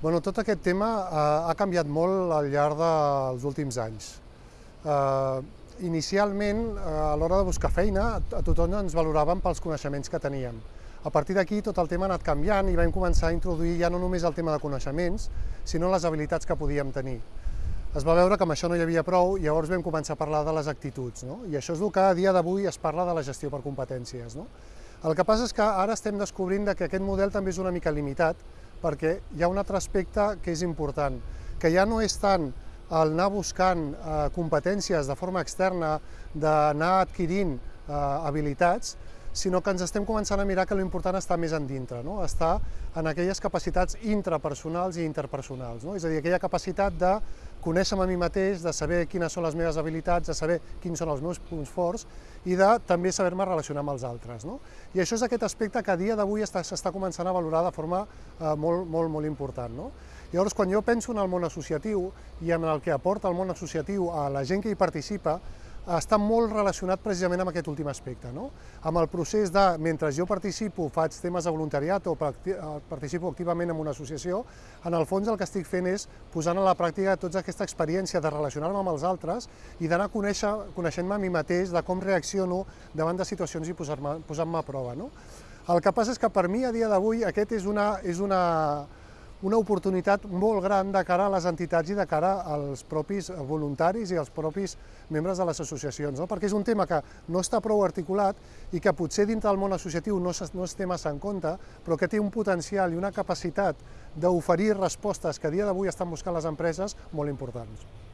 Bueno, tot aquest tema eh, ha canviat molt al llarg dels últims anys. Eh, inicialment, eh, a l'hora de buscar feina, a tothom ens valoràvem pels coneixements que teníem. A partir d'aquí tot el tema ha anat canviant i vam començar a introduir ja no només el tema de coneixements, sinó les habilitats que podíem tenir. Es va veure que amb això no hi havia prou i llavors vam començar a parlar de les actituds. No? I això és el que a dia d'avui es parla de la gestió per competències. No? El que passa és que ara estem descobrint que aquest model també és una mica limitat, perquè hi ha un altre aspecte que és important, que ja no és tant el anar buscant eh, competències de forma externa, d'anar adquirint eh, habilitats, sinó que ens estem començant a mirar que l'important està més en dintre, no? està en aquelles capacitats intrapersonals i interpersonals, no? és a dir, aquella capacitat de conèixer-me a mi mateix, de saber quines són les meves habilitats, de saber quins són els meus punts forts i de també saber-me relacionar amb els altres. No? I això és aquest aspecte que a dia d'avui s'està començant a valorar de forma eh, molt, molt, molt important. No? Llavors, quan jo penso en el món associatiu i en el que aporta el món associatiu a la gent que hi participa, està molt relacionat precisament amb aquest últim aspecte, no? amb el procés de, mentre jo participo, faig temes de voluntariat o participo activament en una associació, en el fons el que estic fent és posant a la pràctica tota aquesta experiència de relacionar-me amb els altres i d'anar coneixent-me a mi mateix de com reacciono davant de situacions i posar-me posar a prova. No? El que passa és que per mi a dia d'avui aquest és una, és una, una oportunitat molt gran de cara a les entitats i de cara als propis voluntaris i als propis membres de les associacions, no? perquè és un tema que no està prou articulat i que potser dintre del món associatiu no, no es té massa en compte, però que té un potencial i una capacitat d'oferir respostes que a dia d'avui estan buscant les empreses molt importants.